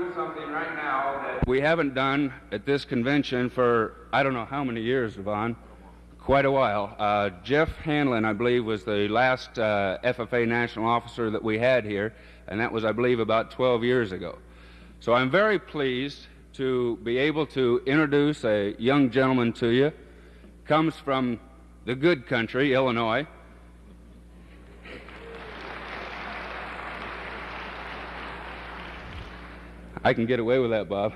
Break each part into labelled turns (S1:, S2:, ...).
S1: do something right now that we haven't done at this convention for I don't know how many years, Yvonne. Quite a while. Uh, Jeff Hanlon, I believe, was the last uh, FFA national officer that we had here, and that was, I believe, about 12 years ago. So I'm very pleased to be able to introduce a young gentleman to you. Comes from the good country, Illinois. I can get away with that, Bob.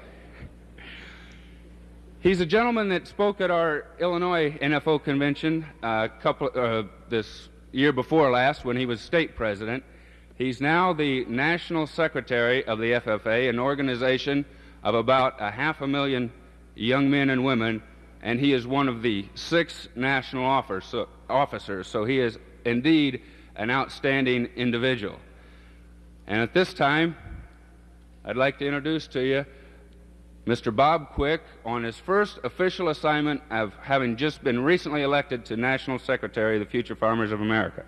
S1: He's a gentleman that spoke at our Illinois NFO convention uh, couple, uh, this year before last when he was state president. He's now the national secretary of the FFA, an organization of about a half a million young men and women, and he is one of the six national officers, so he is indeed an outstanding individual. And at this time, I'd like to introduce to you Mr. Bob Quick on his first official assignment of having just been recently elected to National Secretary of the Future Farmers of America.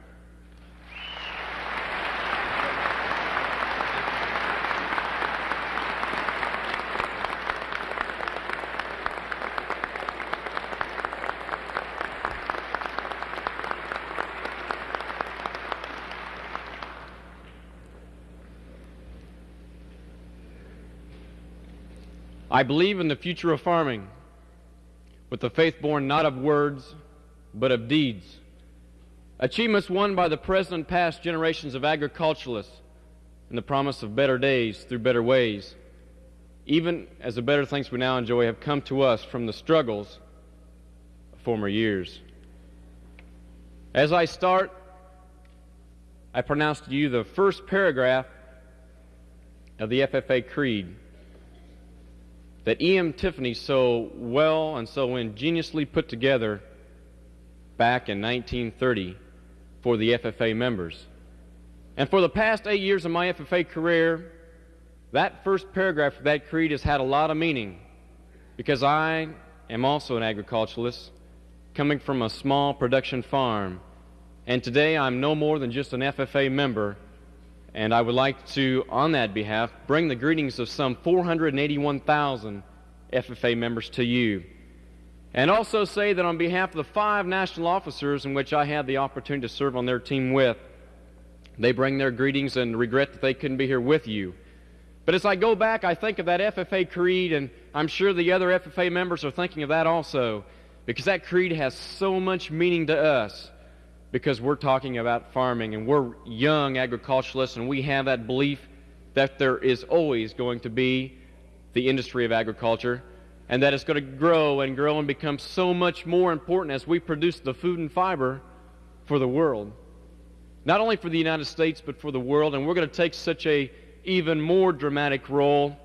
S2: I believe in the future of farming with the faith born not of words, but of deeds. Achievements won by the present and past generations of agriculturalists and the promise of better days through better ways, even as the better things we now enjoy have come to us from the struggles of former years. As I start, I pronounce to you the first paragraph of the FFA Creed that E.M. Tiffany so well and so ingeniously put together back in 1930 for the FFA members. And for the past eight years of my FFA career, that first paragraph of that creed has had a lot of meaning because I am also an agriculturalist coming from a small production farm. And today I'm no more than just an FFA member and I would like to, on that behalf, bring the greetings of some 481,000 FFA members to you. And also say that on behalf of the five national officers in which I had the opportunity to serve on their team with, they bring their greetings and regret that they couldn't be here with you. But as I go back, I think of that FFA creed, and I'm sure the other FFA members are thinking of that also, because that creed has so much meaning to us because we're talking about farming and we're young agriculturalists and we have that belief that there is always going to be the industry of agriculture and that it's going to grow and grow and become so much more important as we produce the food and fiber for the world. Not only for the United States, but for the world. And we're going to take such a even more dramatic role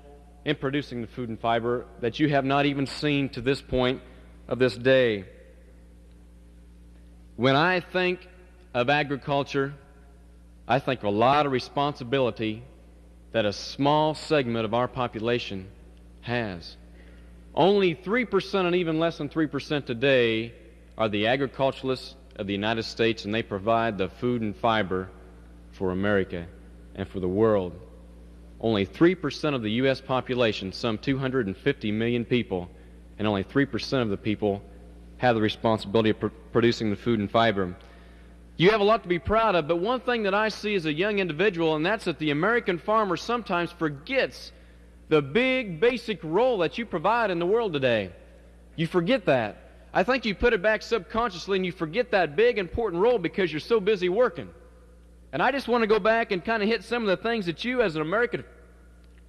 S2: in producing the food and fiber that you have not even seen to this point of this day. When I think of agriculture, I think of a lot of responsibility that a small segment of our population has. Only 3% and even less than 3% today are the agriculturalists of the United States, and they provide the food and fiber for America and for the world. Only 3% of the U.S. population, some 250 million people, and only 3% of the people have the responsibility of pr- producing the food and fiber. You have a lot to be proud of, but one thing that I see as a young individual, and that's that the American farmer sometimes forgets the big basic role that you provide in the world today. You forget that. I think you put it back subconsciously and you forget that big important role because you're so busy working. And I just want to go back and kind of hit some of the things that you as an American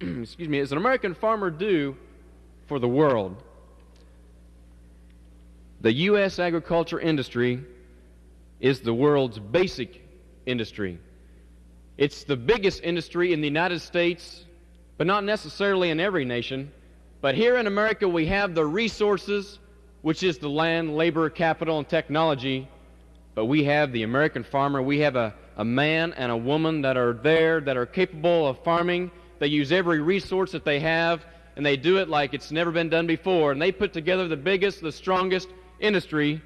S2: excuse me, as an American farmer do for the world. The U.S. agriculture industry is the world's basic industry. It's the biggest industry in the United States, but not necessarily in every nation. But here in America, we have the resources, which is the land, labor, capital, and technology. But we have the American farmer. We have a, a man and a woman that are there, that are capable of farming. They use every resource that they have, and they do it like it's never been done before. And they put together the biggest, the strongest, industry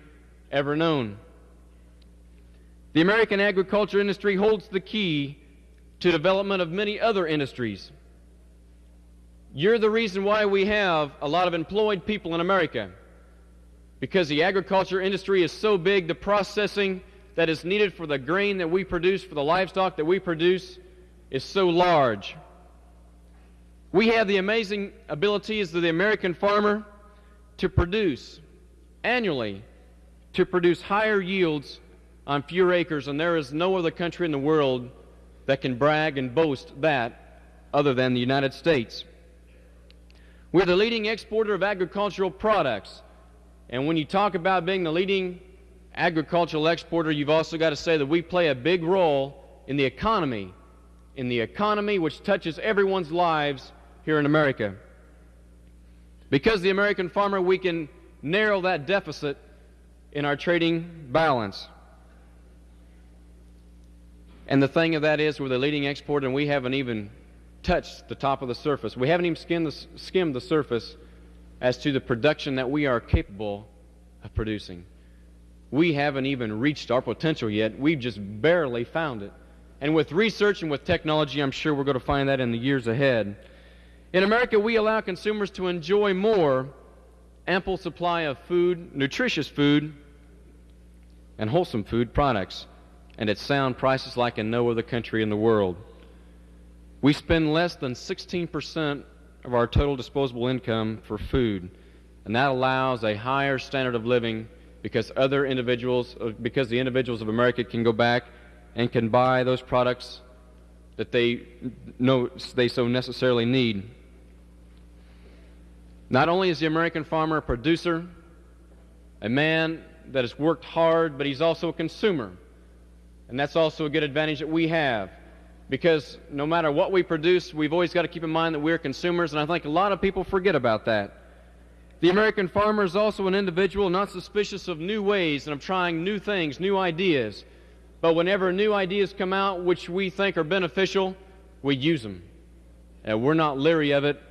S2: ever known. The American agriculture industry holds the key to development of many other industries. You're the reason why we have a lot of employed people in America. Because the agriculture industry is so big, the processing that is needed for the grain that we produce, for the livestock that we produce, is so large. We have the amazing abilities of the American farmer to produce annually, to produce higher yields on fewer acres, and there is no other country in the world that can brag and boast that other than the United States. We're the leading exporter of agricultural products. And when you talk about being the leading agricultural exporter, you've also got to say that we play a big role in the economy, in the economy which touches everyone's lives here in America. Because the American farmer, we can narrow that deficit in our trading balance. And the thing of that is, we're the leading exporter, and we haven't even touched the top of the surface. We haven't even skimmed the, skimmed the surface as to the production that we are capable of producing. We haven't even reached our potential yet. We've just barely found it. And with research and with technology, I'm sure we're going to find that in the years ahead. In America, we allow consumers to enjoy more ample supply of food, nutritious food, and wholesome food products, and at sound prices like in no other country in the world. We spend less than 16% of our total disposable income for food, and that allows a higher standard of living because other individuals, uh, because the individuals of America can go back and can buy those products that they know they so necessarily need. Not only is the American farmer a producer, a man that has worked hard, but he's also a consumer. And that's also a good advantage that we have because no matter what we produce, we've always got to keep in mind that we're consumers, and I think a lot of people forget about that. The American farmer is also an individual not suspicious of new ways and of trying new things, new ideas. But whenever new ideas come out which we think are beneficial, we use them. And uh, we're not leery of it.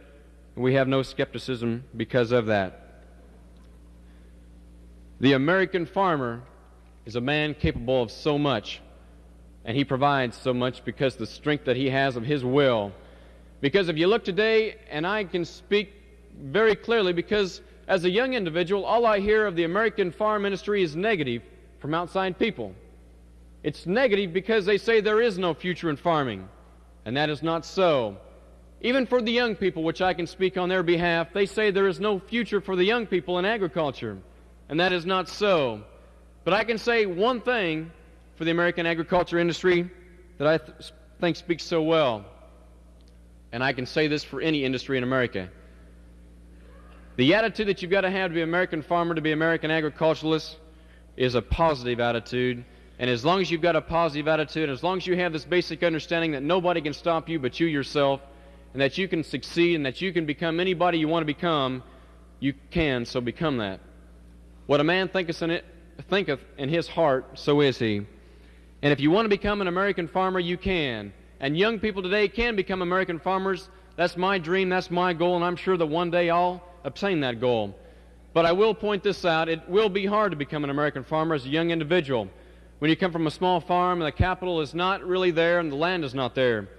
S2: We have no skepticism because of that. The American farmer is a man capable of so much and He provides so much because the strength that He has of His will. Because if you look today, and I can speak very clearly, because as a young individual, all I hear of the American farm industry is negative from outside people. It's negative because they say there is no future in farming, and that is not so. Even for the young people, which I can speak on their behalf, they say there is no future for the young people in agriculture, and that is not so. But I can say one thing for the American agriculture industry that I th- think speaks so well. And I can say this for any industry in America. The attitude that you've got to have to be an American farmer, to be an American agriculturalist, is a positive attitude. And as long as you've got a positive attitude, as long as you have this basic understanding that nobody can stop you but you yourself, and that you can succeed and that you can become anybody you want to become, you can, so become that. What a man thinketh in, it, thinketh in his heart, so is he. And if you want to become an American farmer, you can. And young people today can become American farmers. That's my dream, that's my goal, and I'm sure that one day I'll obtain that goal. But I will point this out it will be hard to become an American farmer as a young individual. When you come from a small farm and the capital is not really there and the land is not there.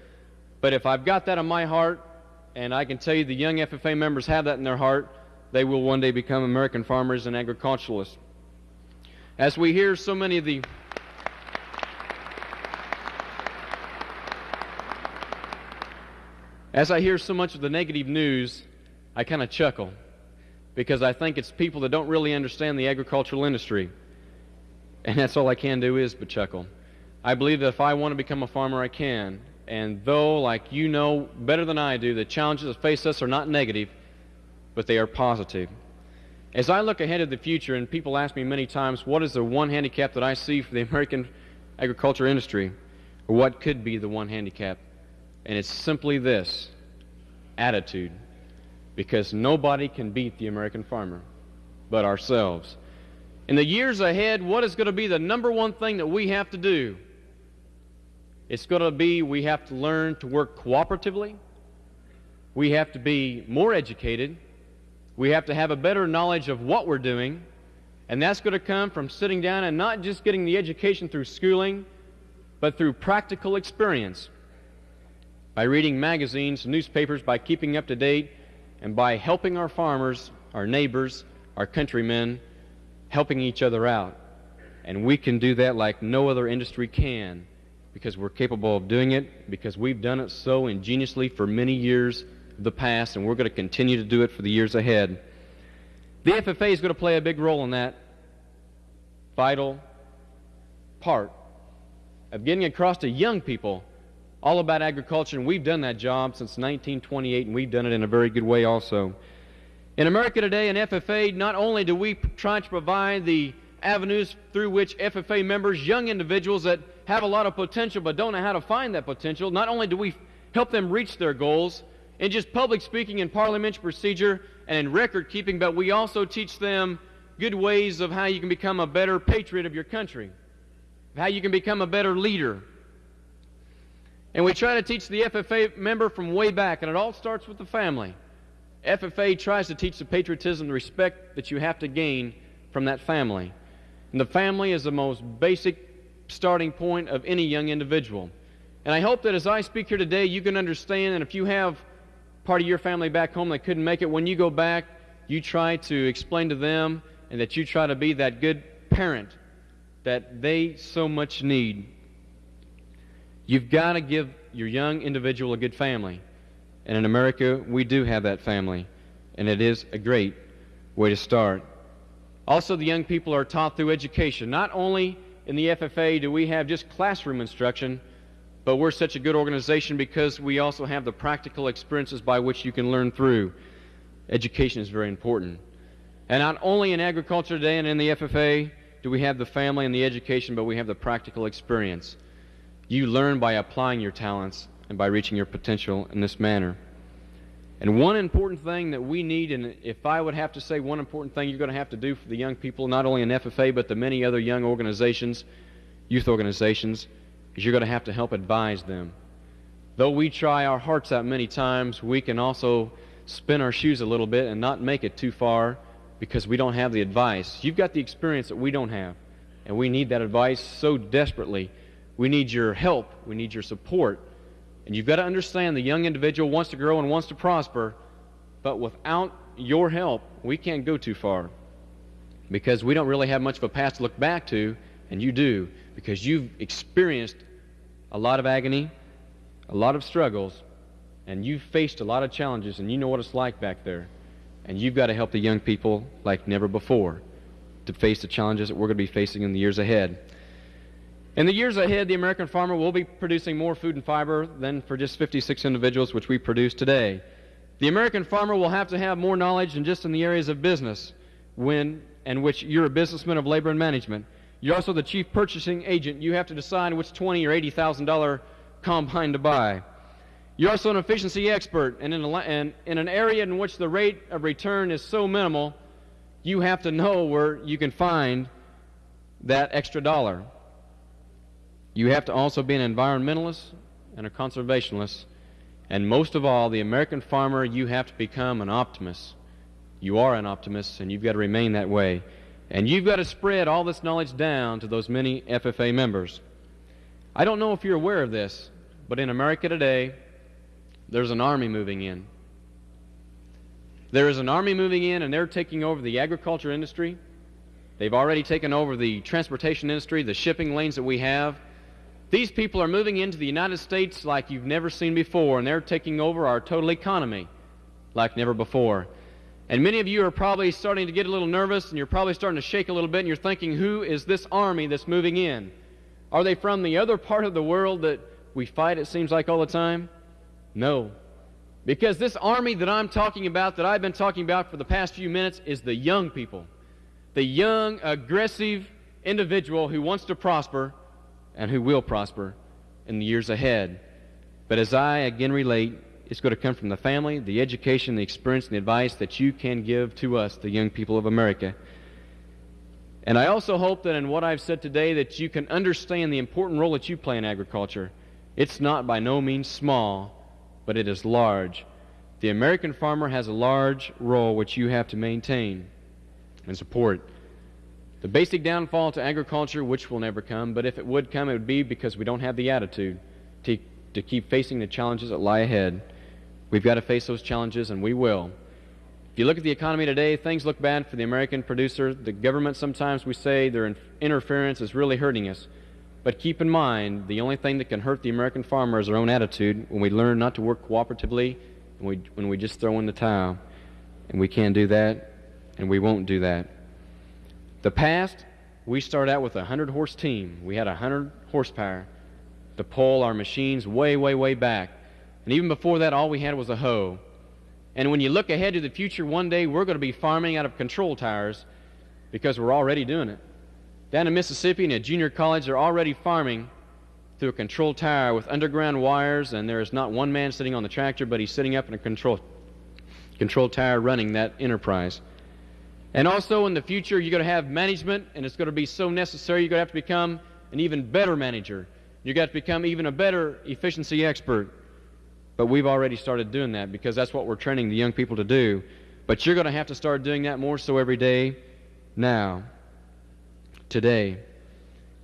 S2: But if I've got that in my heart, and I can tell you the young FFA members have that in their heart, they will one day become American farmers and agriculturalists. As we hear so many of the As I hear so much of the negative news, I kind of chuckle because I think it's people that don't really understand the agricultural industry. And that's all I can do is but chuckle. I believe that if I want to become a farmer, I can. And though, like you know better than I do, the challenges that face us are not negative, but they are positive. As I look ahead of the future, and people ask me many times, what is the one handicap that I see for the American agriculture industry? Or what could be the one handicap? And it's simply this attitude. Because nobody can beat the American farmer but ourselves. In the years ahead, what is going to be the number one thing that we have to do? It's going to be we have to learn to work cooperatively. We have to be more educated. We have to have a better knowledge of what we're doing. And that's going to come from sitting down and not just getting the education through schooling, but through practical experience by reading magazines, newspapers, by keeping up to date and by helping our farmers, our neighbors, our countrymen, helping each other out. And we can do that like no other industry can because we're capable of doing it, because we've done it so ingeniously for many years of the past, and we're going to continue to do it for the years ahead. The FFA is going to play a big role in that vital part of getting across to young people all about agriculture, and we've done that job since 1928, and we've done it in a very good way also. In America today, in FFA, not only do we try to provide the avenues through which FFA members, young individuals that have a lot of potential but don't know how to find that potential, not only do we help them reach their goals in just public speaking and parliamentary procedure and in record keeping, but we also teach them good ways of how you can become a better patriot of your country, how you can become a better leader. And we try to teach the FFA member from way back, and it all starts with the family. FFA tries to teach the patriotism the respect that you have to gain from that family. And the family is the most basic starting point of any young individual. And I hope that as I speak here today, you can understand, and if you have part of your family back home that couldn't make it, when you go back, you try to explain to them and that you try to be that good parent that they so much need. You've got to give your young individual a good family. And in America, we do have that family. And it is a great way to start. Also, the young people are taught through education. Not only in the FFA do we have just classroom instruction, but we're such a good organization because we also have the practical experiences by which you can learn through. Education is very important. And not only in agriculture today and in the FFA do we have the family and the education, but we have the practical experience. You learn by applying your talents and by reaching your potential in this manner. And one important thing that we need, and if I would have to say one important thing you're going to have to do for the young people, not only in FFA, but the many other young organizations, youth organizations, is you're going to have to help advise them. Though we try our hearts out many times, we can also spin our shoes a little bit and not make it too far because we don't have the advice. You've got the experience that we don't have, and we need that advice so desperately. We need your help, we need your support. And you've got to understand the young individual wants to grow and wants to prosper, but without your help, we can't go too far because we don't really have much of a past to look back to, and you do because you've experienced a lot of agony, a lot of struggles, and you've faced a lot of challenges, and you know what it's like back there. And you've got to help the young people like never before to face the challenges that we're going to be facing in the years ahead. In the years ahead, the American farmer will be producing more food and fiber than for just 56 individuals which we produce today. The American farmer will have to have more knowledge than just in the areas of business when and which you're a businessman of labor and management. You're also the chief purchasing agent. You have to decide which twenty or eighty thousand dollar combine to buy. You're also an efficiency expert, and in, a, and in an area in which the rate of return is so minimal, you have to know where you can find that extra dollar. You have to also be an environmentalist and a conservationist. And most of all, the American farmer, you have to become an optimist. You are an optimist, and you've got to remain that way. And you've got to spread all this knowledge down to those many FFA members. I don't know if you're aware of this, but in America today, there's an army moving in. There is an army moving in, and they're taking over the agriculture industry. They've already taken over the transportation industry, the shipping lanes that we have. These people are moving into the United States like you've never seen before, and they're taking over our total economy like never before. And many of you are probably starting to get a little nervous, and you're probably starting to shake a little bit, and you're thinking, who is this army that's moving in? Are they from the other part of the world that we fight, it seems like, all the time? No. Because this army that I'm talking about, that I've been talking about for the past few minutes, is the young people. The young, aggressive individual who wants to prosper and who will prosper in the years ahead. But as I again relate, it's going to come from the family, the education, the experience, and the advice that you can give to us, the young people of America. And I also hope that in what I've said today that you can understand the important role that you play in agriculture. It's not by no means small, but it is large. The American farmer has a large role which you have to maintain and support. The basic downfall to agriculture, which will never come, but if it would come, it would be because we don't have the attitude to, to keep facing the challenges that lie ahead. We've got to face those challenges, and we will. If you look at the economy today, things look bad for the American producer. The government, sometimes we say their interference is really hurting us. But keep in mind, the only thing that can hurt the American farmer is our own attitude when we learn not to work cooperatively and we, when we just throw in the towel. And we can't do that, and we won't do that. The past, we started out with a 100 horse team. We had 100 horsepower to pull our machines way, way, way back. And even before that, all we had was a hoe. And when you look ahead to the future, one day we're going to be farming out of control towers because we're already doing it. Down in Mississippi, in a junior college, they're already farming through a control tower with underground wires, and there is not one man sitting on the tractor, but he's sitting up in a control, control tower running that enterprise. And also in the future, you're going to have management, and it's going to be so necessary, you're going to have to become an even better manager. You've got to become even a better efficiency expert. But we've already started doing that because that's what we're training the young people to do. But you're going to have to start doing that more so every day now, today.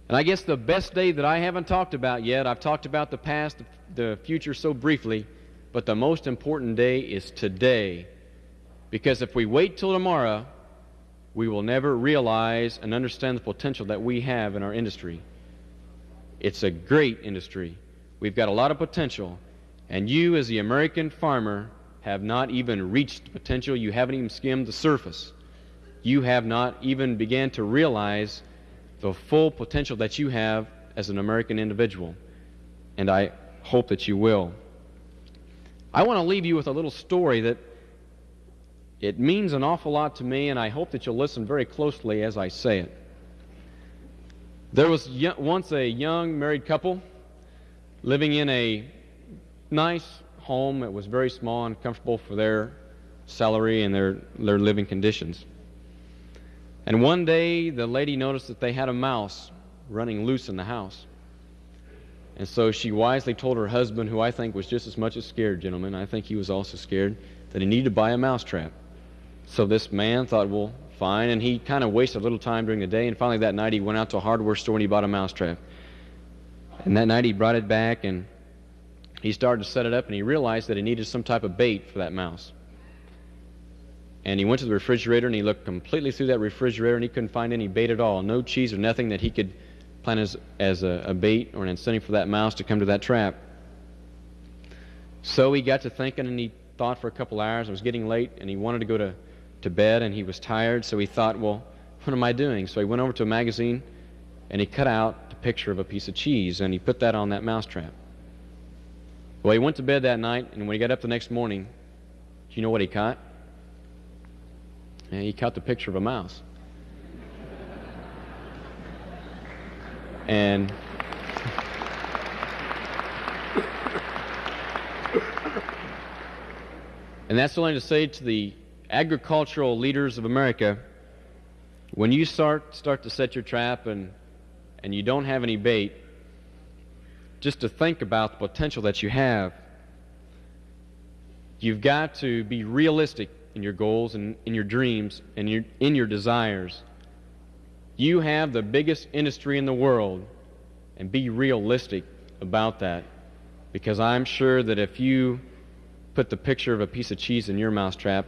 S2: And I guess the best day that I haven't talked about yet, I've talked about the past, the future so briefly, but the most important day is today. Because if we wait till tomorrow, we will never realize and understand the potential that we have in our industry. It's a great industry. We've got a lot of potential. And you, as the American farmer, have not even reached the potential. You haven't even skimmed the surface. You have not even began to realize the full potential that you have as an American individual. And I hope that you will. I want to leave you with a little story that it means an awful lot to me, and I hope that you'll listen very closely as I say it. There was once a young married couple living in a nice home. It was very small and comfortable for their salary and their, their living conditions. And one day, the lady noticed that they had a mouse running loose in the house. And so she wisely told her husband, who I think was just as much as scared, gentlemen, I think he was also scared, that he needed to buy a mousetrap. So this man thought, well, fine. And he kind of wasted a little time during the day. And finally, that night, he went out to a hardware store and he bought a mousetrap. And that night, he brought it back and he started to set it up and he realized that he needed some type of bait for that mouse. And he went to the refrigerator and he looked completely through that refrigerator and he couldn't find any bait at all. No cheese or nothing that he could plan as, as a, a bait or an incentive for that mouse to come to that trap. So he got to thinking and he thought for a couple hours. It was getting late and he wanted to go to, to bed and he was tired. So he thought, well, what am I doing? So he went over to a magazine and he cut out a picture of a piece of cheese and he put that on that mousetrap. Well, he went to bed that night, and when he got up the next morning, do you know what he caught? Yeah, he caught the picture of a mouse. and and that's only to say to the agricultural leaders of America, when you start start to set your trap and and you don't have any bait, just to think about the potential that you have. You've got to be realistic in your goals and in your dreams and your, in your desires. You have the biggest industry in the world, and be realistic about that. Because I'm sure that if you put the picture of a piece of cheese in your mousetrap,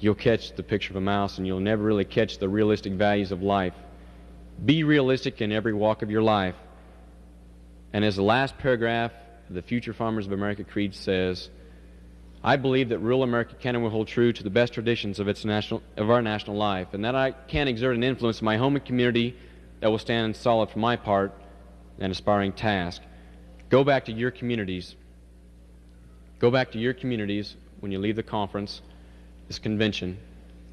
S2: you'll catch the picture of a mouse and you'll never really catch the realistic values of life. Be realistic in every walk of your life. And as the last paragraph of the Future Farmers of America Creed says, I believe that rural America can and will hold true to the best traditions of, its national, of our national life, and that I can exert an influence in my home and community that will stand solid for my part and aspiring task. Go back to your communities. Go back to your communities when you leave the conference, this convention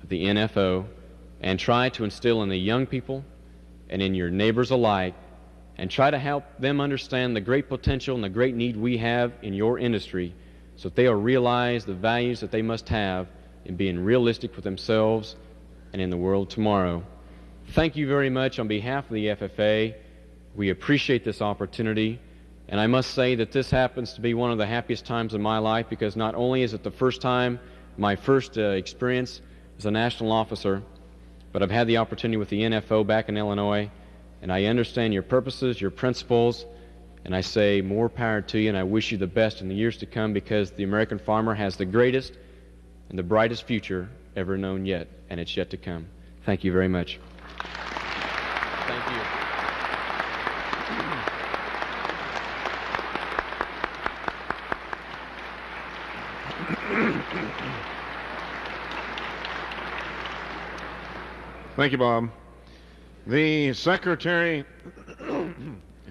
S2: of the NFO, and try to instill in the young people and in your neighbors alike and try to help them understand the great potential and the great need we have in your industry so that they'll realize the values that they must have in being realistic with themselves and in the world tomorrow. Thank you very much on behalf of the FFA. We appreciate this opportunity. And I must say that this happens to be one of the happiest times of my life because not only is it the first time, my first uh, experience as a national officer, but I've had the opportunity with the NFO back in Illinois and I understand your purposes, your principles, and I say more power to you, and I wish you the best in the years to come because the American farmer has the greatest and the brightest future ever known yet, and it's yet to come. Thank you very much. Thank you.
S3: Thank you, Bob. The Secretary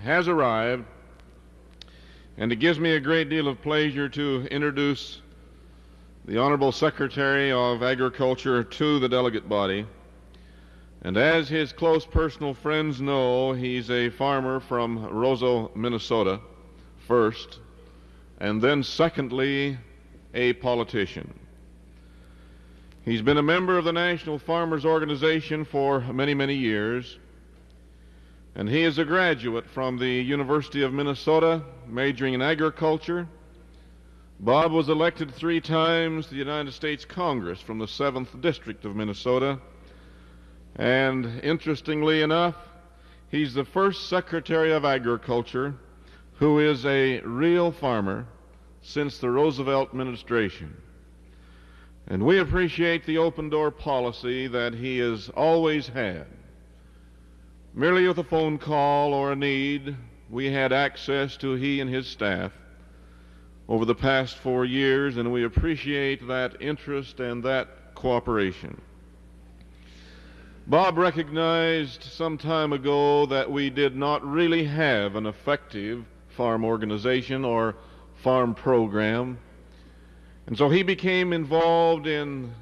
S3: has arrived, and it gives me a great deal of pleasure to introduce the Honorable Secretary of Agriculture to the delegate body. And as his close personal friends know, he's a farmer from Roseau, Minnesota, first, and then secondly, a politician. He's been a member of the National Farmers Organization for many, many years, and he is a graduate from the University of Minnesota, majoring in agriculture. Bob was elected three times to the United States Congress from the 7th District of Minnesota. And interestingly enough, he's the first Secretary of Agriculture who is a real farmer since the Roosevelt administration. And we appreciate the open door policy that he has always had. Merely with a phone call or a need, we had access to he and his staff over the past four years, and we appreciate that interest and that cooperation. Bob recognized some time ago that we did not really have an effective farm organization or farm program and so he became involved in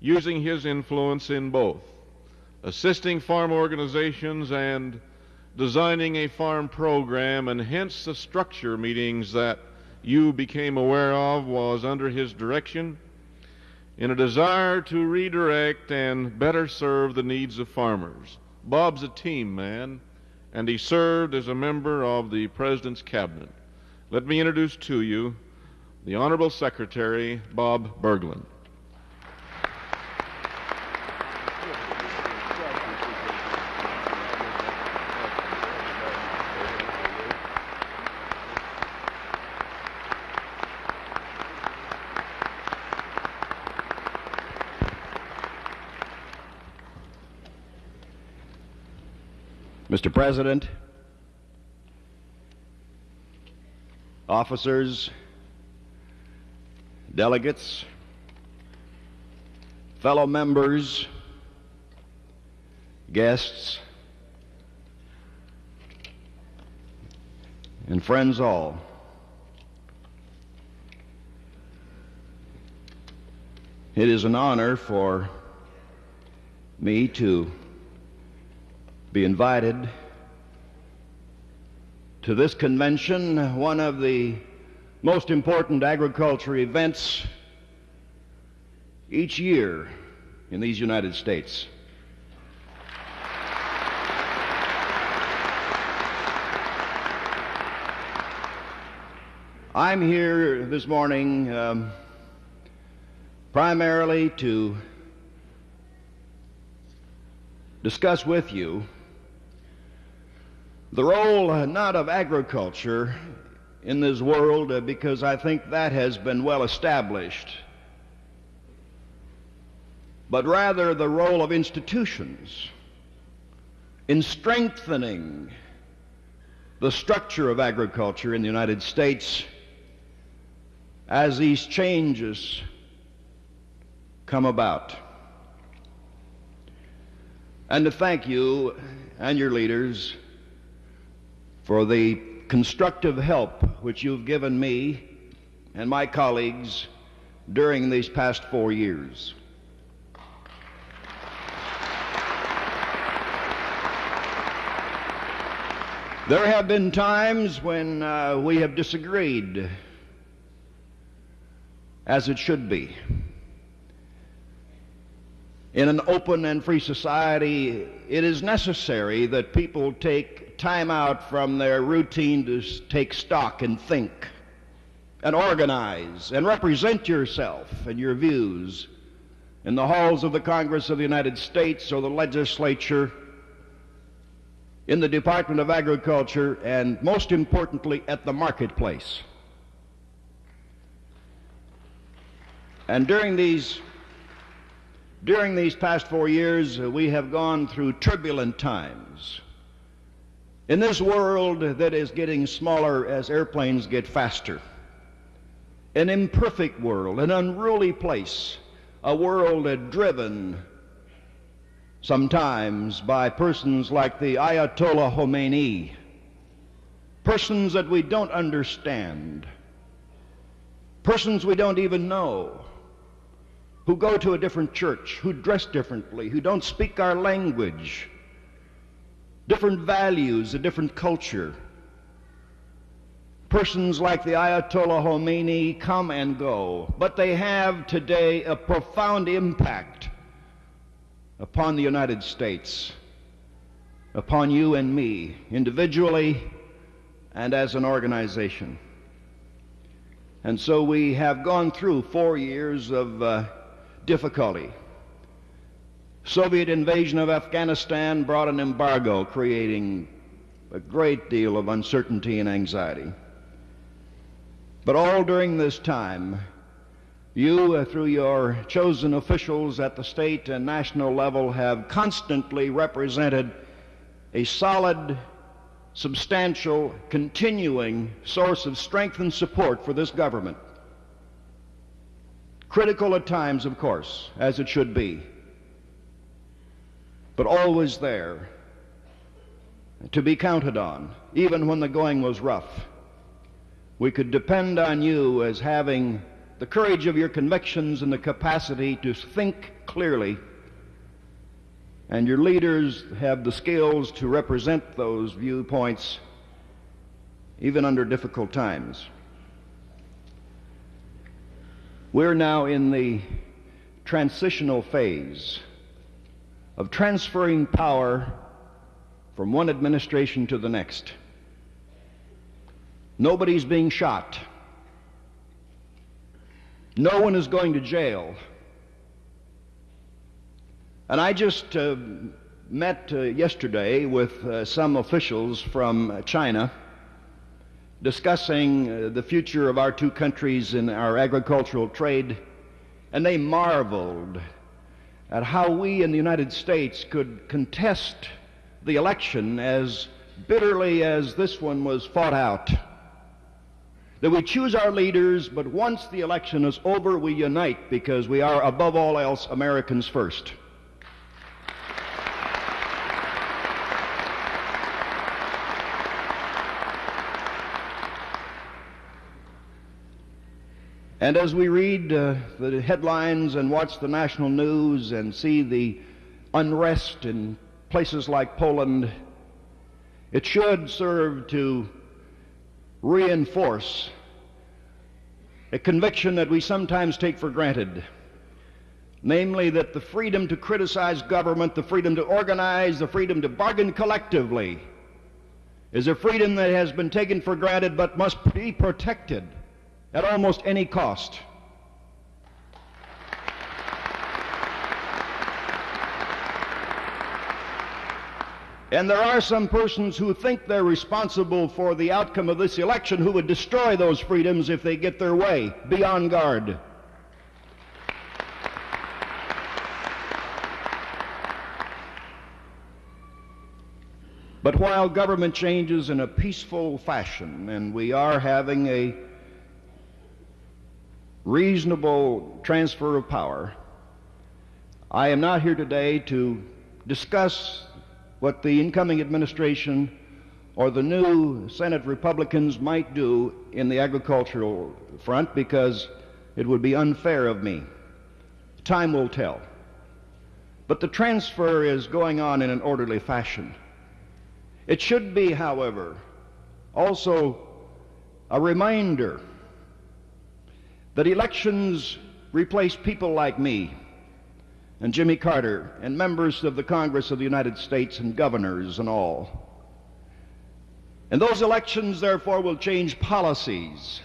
S3: using his influence in both assisting farm organizations and designing a farm program, and hence the structure meetings that you became aware of was under his direction in a desire to redirect and better serve the needs of farmers. Bob's a team man, and he served as a member of the President's Cabinet. Let me introduce to you the Honorable Secretary Bob Bergland.
S4: Mr. President, officers, delegates, fellow members, guests, and friends all. It is an honor for me to be invited to this convention, one of the most important agriculture events each year in these United States. I'm here this morning um, primarily to discuss with you the role not of agriculture in this world uh, because I think that has been well established, but rather the role of institutions in strengthening the structure of agriculture in the United States as these changes come about. And to thank you and your leaders for the constructive help which you've given me and my colleagues during these past four years. There have been times when uh, we have disagreed, as it should be. In an open and free society, it is necessary that people take time out from their routine to take stock and think and organize and represent yourself and your views in the halls of the Congress of the United States or the legislature, in the Department of Agriculture, and most importantly, at the marketplace. And during these during these past four years, uh, we have gone through turbulent times. In this world that is getting smaller as airplanes get faster, an imperfect world, an unruly place, a world driven sometimes by persons like the Ayatollah Khomeini, persons that we don't understand, persons we don't even know who go to a different church, who dress differently, who don't speak our language, different values, a different culture. Persons like the Ayatollah Khomeini come and go, but they have today a profound impact upon the United States, upon you and me, individually and as an organization. And so we have gone through four years of uh, difficulty. Soviet invasion of Afghanistan brought an embargo, creating a great deal of uncertainty and anxiety. But all during this time, you, uh, through your chosen officials at the state and national level, have constantly represented a solid, substantial, continuing source of strength and support for this government. Critical at times, of course, as it should be, but always there to be counted on, even when the going was rough. We could depend on you as having the courage of your convictions and the capacity to think clearly. And your leaders have the skills to represent those viewpoints even under difficult times. We're now in the transitional phase of transferring power from one administration to the next. Nobody's being shot. No one is going to jail. And I just uh, met uh, yesterday with uh, some officials from China discussing uh, the future of our two countries in our agricultural trade, and they marveled at how we in the United States could contest the election as bitterly as this one was fought out. That we choose our leaders, but once the election is over, we unite because we are, above all else, Americans first. And as we read uh, the headlines and watch the national news and see the unrest in places like Poland, it should serve to reinforce a conviction that we sometimes take for granted. Namely, that the freedom to criticize government, the freedom to organize, the freedom to bargain collectively is a freedom that has been taken for granted but must be protected at almost any cost. And there are some persons who think they're responsible for the outcome of this election who would destroy those freedoms if they get their way. Be on guard. But while government changes in a peaceful fashion, and we are having a reasonable transfer of power. I am not here today to discuss what the incoming administration or the new Senate Republicans might do in the agricultural front because it would be unfair of me. Time will tell. But the transfer is going on in an orderly fashion. It should be, however, also a reminder that elections replace people like me and Jimmy Carter and members of the Congress of the United States and governors and all. And those elections, therefore, will change policies,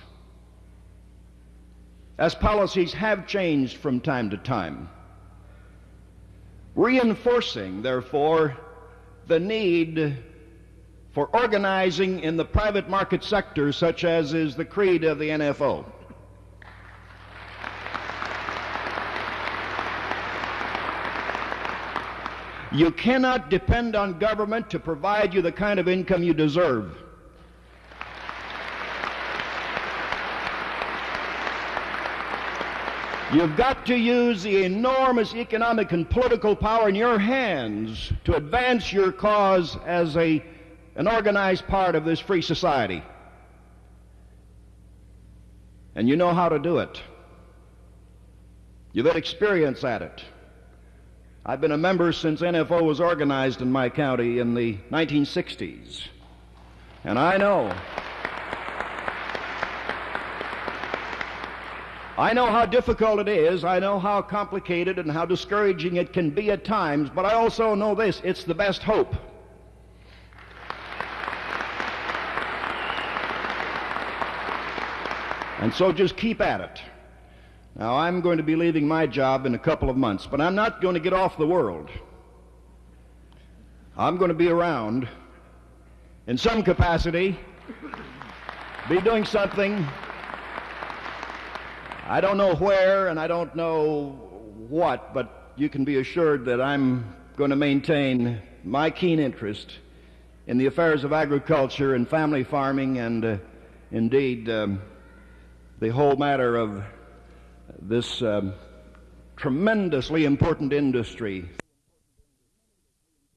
S4: as policies have changed from time to time, reinforcing, therefore, the need for organizing in the private market sector, such as is the creed of the NFO. You cannot depend on government to provide you the kind of income you deserve. You've got to use the enormous economic and political power in your hands to advance your cause as a, an organized part of this free society. And you know how to do it. You've had experience at it. I've been a member since NFO was organized in my county in the 1960s. And I know. I know how difficult it is. I know how complicated and how discouraging it can be at times, but I also know this it's the best hope. And so just keep at it. Now, I'm going to be leaving my job in a couple of months, but I'm not going to get off the world. I'm going to be around in some capacity, be doing something. I don't know where and I don't know what, but you can be assured that I'm going to maintain my keen interest in the affairs of agriculture and family farming and uh, indeed um, the whole matter of this um, tremendously important industry